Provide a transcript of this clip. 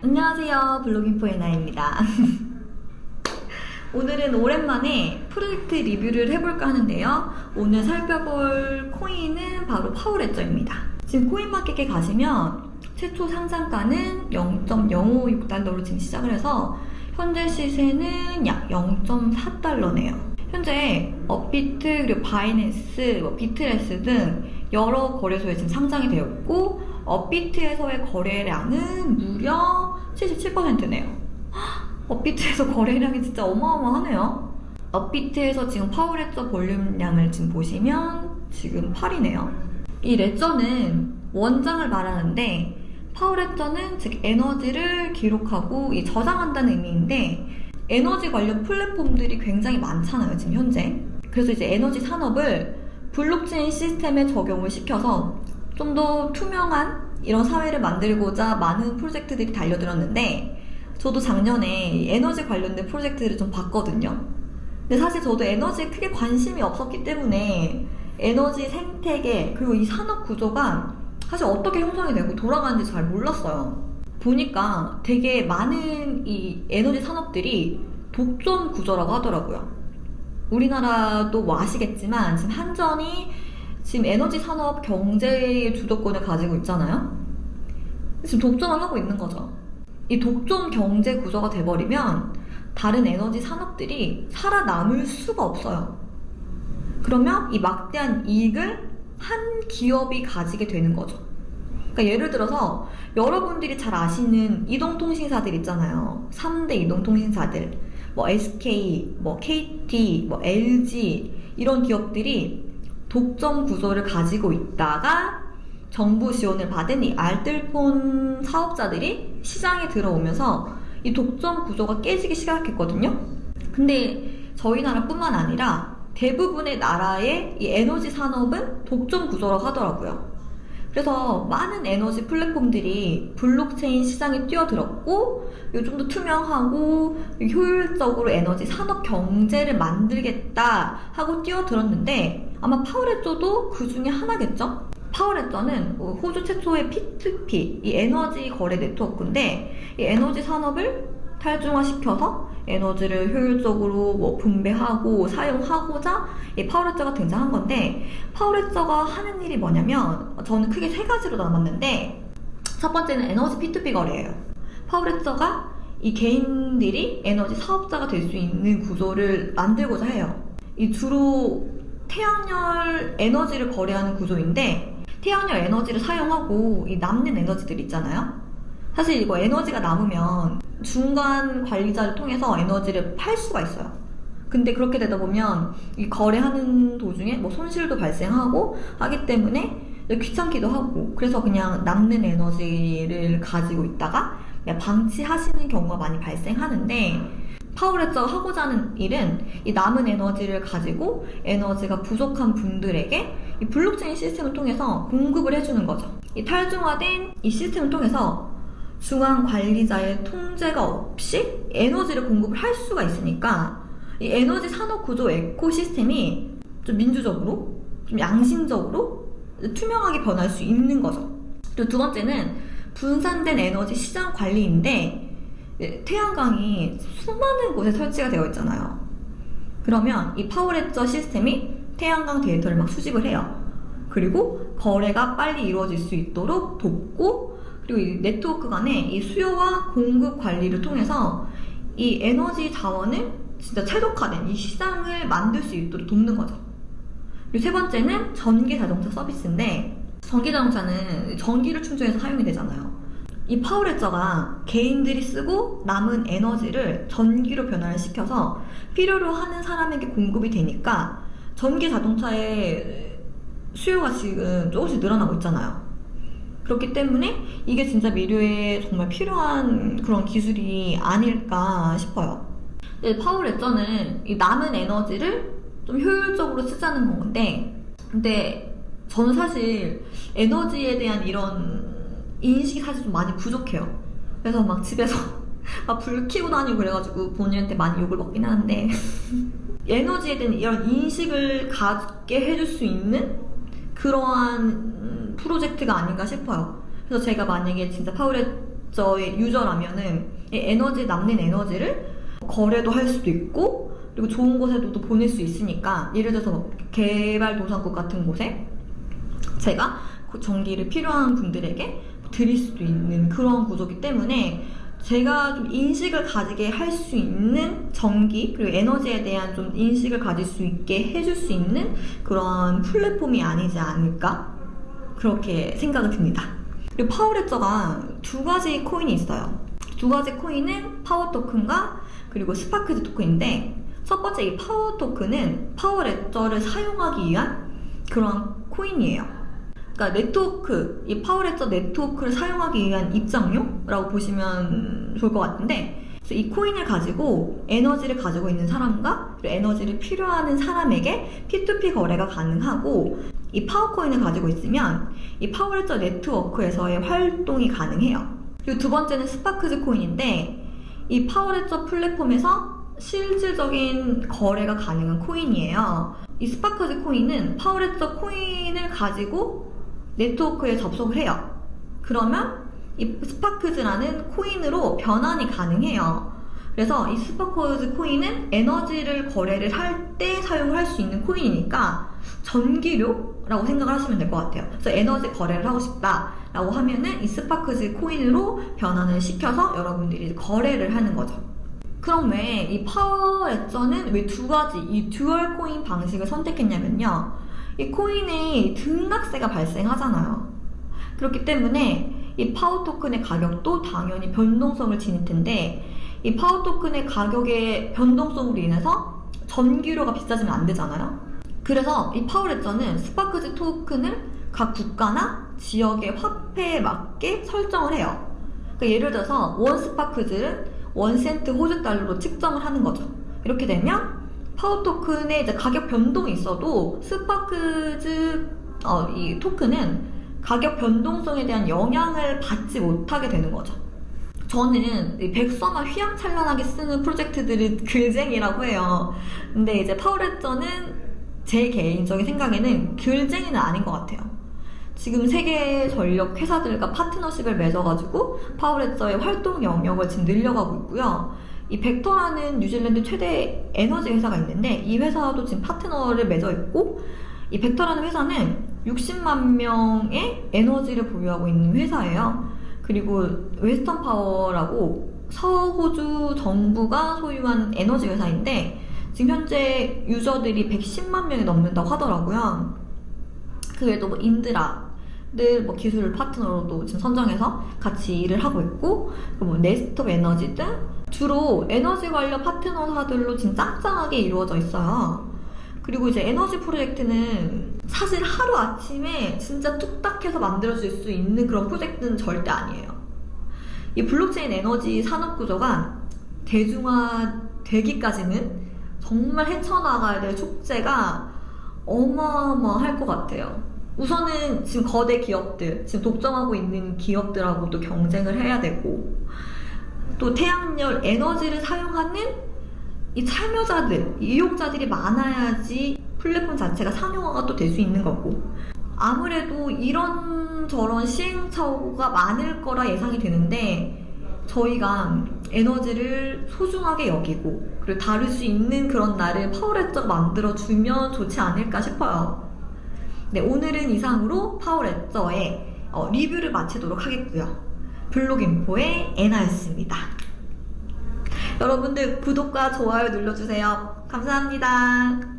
안녕하세요. 블로깅포 에나입니다. 오늘은 오랜만에 프로젝트 리뷰를 해볼까 하는데요. 오늘 살펴볼 코인은 바로 파워레저입니다. 지금 코인마켓에 가시면 최초 상장가는 0.056달러로 지금 시작을 해서 현재 시세는 약 0.4달러네요. 현재 업비트 그리고 바이낸스, 뭐 비트렉스 등 여러 거래소에 지금 상장이 되어 있고 업비트에서의 거래량은 무려 77%네요. 업비트에서 거래량이 진짜 어마어마하네요. 업비트에서 지금 파워레저 볼륨량을 지금 보시면 지금 8이네요. 이 레저는 원장을 말하는데 파워레저는 즉 에너지를 기록하고 이 저장한다는 의미인데 에너지 관련 플랫폼들이 굉장히 많잖아요 지금 현재 그래서 이제 에너지 산업을 블록체인 시스템에 적용을 시켜서 좀 더 투명한 이런 사회를 만들고자 많은 프로젝트들이 달려들었는데 저도 작년에 에너지 관련된 프로젝트를 좀 봤거든요 근데 사실 저도 에너지에 크게 관심이 없었기 때문에 에너지 생태계 그리고 이 산업 구조가 사실 어떻게 형성이 되고 돌아가는지 잘 몰랐어요 보니까 되게 많은 이 에너지 산업들이 독점 구조라고 하더라고요. 우리나라도 뭐 아시겠지만 지금 한전이 지금 에너지 산업 경제의 주도권을 가지고 있잖아요. 지금 독점을 하고 있는 거죠. 이 독점 경제 구조가 돼버리면 다른 에너지 산업들이 살아남을 수가 없어요. 그러면 이 막대한 이익을 한 기업이 가지게 되는 거죠. 그러니까 예를 들어서 여러분들이 잘 아시는 이동통신사들 있잖아요. 3대 이동통신사들. 뭐 SK, 뭐 KT, 뭐 LG 이런 기업들이 독점 구조를 가지고 있다가 정부 지원을 받은 이 알뜰폰 사업자들이 시장에 들어오면서 이 독점 구조가 깨지기 시작했거든요. 근데 저희 나라뿐만 아니라 대부분의 나라의 이 에너지 산업은 독점 구조라고 하더라고요. 그래서 많은 에너지 플랫폼들이 블록체인 시장에 뛰어들었고 좀더 투명하고 효율적으로 에너지 산업 경제를 만들겠다 하고 뛰어들었는데 아마 파워레저도 그 중에 하나겠죠? 파워레저는 호주 최초의 P2P 이 에너지 거래 네트워크인데 이 에너지 산업을 탈중화시켜서 에너지를 효율적으로 뭐 분배하고 사용하고자 이 파워레저가 등장한 건데 파워레저가 하는 일이 뭐냐면 저는 크게 세 가지로 나눴는데 첫 번째는 에너지 P2P 거래예요. 파워레저가 이 개인들이 에너지 사업자가 될 수 있는 구조를 만들고자 해요. 이 주로 태양열 에너지를 거래하는 구조인데 태양열 에너지를 사용하고 이 남는 에너지들 있잖아요. 사실 이거 에너지가 남으면 중간 관리자를 통해서 에너지를 팔 수가 있어요. 근데 그렇게 되다 보면 이 거래하는 도중에 뭐 손실도 발생하고 하기 때문에 귀찮기도 하고 그래서 그냥 남는 에너지를 가지고 있다가 방치하시는 경우가 많이 발생하는데 파워레저가 하고자 하는 일은 이 남은 에너지를 가지고 에너지가 부족한 분들에게 이 블록체인 시스템을 통해서 공급을 해주는 거죠. 이 탈중화된 이 시스템을 통해서 중앙 관리자의 통제가 없이 에너지를 공급을 할 수가 있으니까 이 에너지 산업 구조 에코시스템이 좀 민주적으로 좀 양심적으로 투명하게 변할 수 있는 거죠. 그리고 두 번째는 분산된 에너지 시장 관리인데 태양광이 수많은 곳에 설치가 되어 있잖아요. 그러면 이 파워레저 시스템이 태양광 데이터를 막 수집을 해요. 그리고 거래가 빨리 이루어질 수 있도록 돕고 그리고 이 네트워크 간에 이 수요와 공급 관리를 통해서 이 에너지 자원을 진짜 최적화된 이 시장을 만들 수 있도록 돕는 거죠. 그리고 세 번째는 전기 자동차 서비스인데 전기 자동차는 전기를 충전해서 사용이 되잖아요. 이 파워레저가 개인들이 쓰고 남은 에너지를 전기로 변화를 시켜서 필요로 하는 사람에게 공급이 되니까 전기 자동차의 수요가 지금 조금씩 늘어나고 있잖아요. 그렇기 때문에 이게 진짜 미래에 정말 필요한 그런 기술이 아닐까 싶어요. 파워레저는 이 남은 에너지를 좀 효율적으로 쓰자는 건데 근데 저는 사실 에너지에 대한 이런 인식이 사실 좀 많이 부족해요. 그래서 막 집에서 막 불 켜고 다니고 그래가지고 본인한테 많이 욕을 먹긴 하는데 에너지에 대한 이런 인식을 갖게 해줄 수 있는 그러한 프로젝트가 아닌가 싶어요. 그래서 제가 만약에 진짜 파울의 파워레저의 유저라면은 이 에너지 남는 에너지를 거래도 할 수도 있고 그리고 좋은 곳에도 또 보낼 수 있으니까 예를 들어서 뭐 개발도상국 같은 곳에 제가 그 전기를 필요한 분들에게 드릴 수도 있는 그런 구조기 때문에 제가 좀 인식을 가지게 할 수 있는 전기 그리고 에너지에 대한 좀 인식을 가질 수 있게 해줄 수 있는 그런 플랫폼이 아니지 않을까 그렇게 생각이 듭니다. 그리고 파워레저가 두 가지 코인이 있어요. 두 가지 코인은 파워 토큰과 그리고 스파크즈 토큰인데 첫 번째 이 파워 토큰은 파워레저를 사용하기 위한 그런 코인이에요. 그러니까 네트워크, 이 파워레저 네트워크를 사용하기 위한 입장료라고 보시면 좋을 것 같은데 이 코인을 가지고 에너지를 가지고 있는 사람과 에너지를 필요하는 사람에게 P2P 거래가 가능하고 이 파워코인을 가지고 있으면 이 파워레저 네트워크에서의 활동이 가능해요. 그리고 두 번째는 스파크즈 코인인데 이 파워레저 플랫폼에서 실질적인 거래가 가능한 코인이에요. 이 스파크즈 코인은 파워레저 코인을 가지고 네트워크에 접속을 해요. 그러면 이 스파크즈라는 코인으로 변환이 가능해요. 그래서 이 스파크즈 코인은 에너지를 거래를 할 때 사용을 할 수 있는 코인이니까 전기료라고 생각을 하시면 될 것 같아요. 그래서 에너지 거래를 하고 싶다라고 하면은 이 스파크즈 코인으로 변환을 시켜서 여러분들이 거래를 하는 거죠. 그럼 왜 이 파워 레저는 왜 두 가지 이 dual 코인 방식을 선택했냐면요. 이 코인에 등락세가 발생하잖아요. 그렇기 때문에 이 파워 토큰의 가격도 당연히 변동성을 지닐 텐데 이 파워 토큰의 가격의 변동성으로 인해서 전기료가 비싸지면 안 되잖아요. 그래서 이 Power Ledger는 Sparkz 토큰을 각 국가나 지역의 화폐에 맞게 설정을 해요. 그러니까 예를 들어서 one Sparkz를 one 센트 호주 달러로 측정을 하는 거죠. 이렇게 되면 파워 토큰의 이제 가격 변동이 있어도 Sparkz 어, 이 토큰은 가격 변동성에 대한 영향을 받지 못하게 되는 거죠. 저는 이 백서만 휘황찬란하게 쓰는 프로젝트들을 글쟁이라고 해요. 근데 이제 파워레저는 제 개인적인 생각에는 글쟁이는 아닌 것 같아요. 지금 세계 전력 회사들과 파트너십을 맺어가지고 Power Ledger의 활동 영역을 지금 늘려가고 있고요. 이 Vector라는 뉴질랜드 최대 에너지 회사가 있는데 이 회사도 지금 파트너를 맺어 있고 이 Vector라는 회사는 60만 명의 에너지를 보유하고 있는 회사예요. 그리고 Western Power라고 서호주 정부가 소유한 에너지 회사인데 지금 현재 유저들이 110만 명이 넘는다고 하더라고요. 그 외에도 뭐 Indra를 뭐 기술 파트너로도 지금 선정해서 같이 일을 하고 있고 뭐 네스톱 에너지 등 주로 에너지 관련 파트너사들로 지금 짱짱하게 이루어져 있어요. 그리고 이제 에너지 프로젝트는 사실 하루 아침에 진짜 뚝딱해서 만들어질 수 있는 그런 프로젝트는 절대 아니에요. 이 블록체인 에너지 산업 구조가 대중화 되기까지는 정말 헤쳐나가야 될 축제가 어마어마할 것 같아요. 우선은 지금 거대 기업들, 지금 독점하고 있는 기업들하고도 경쟁을 해야 되고, 또 태양열 에너지를 사용하는 이 참여자들, 이용자들이 많아야지 플랫폼 자체가 상용화가 또 될 수 있는 거고, 아무래도 이런 저런 시행착오가 많을 거라 예상이 되는데, 저희가 에너지를 소중하게 여기고, 그리고 다룰 수 있는 그런 날을 파워레저가 만들어주면 좋지 않을까 싶어요. 네, 오늘은 이상으로 파워레저의 어, 리뷰를 마치도록 하겠고요. 블록인포의 에나였습니다. 여러분들 구독과 좋아요 눌러주세요. 감사합니다.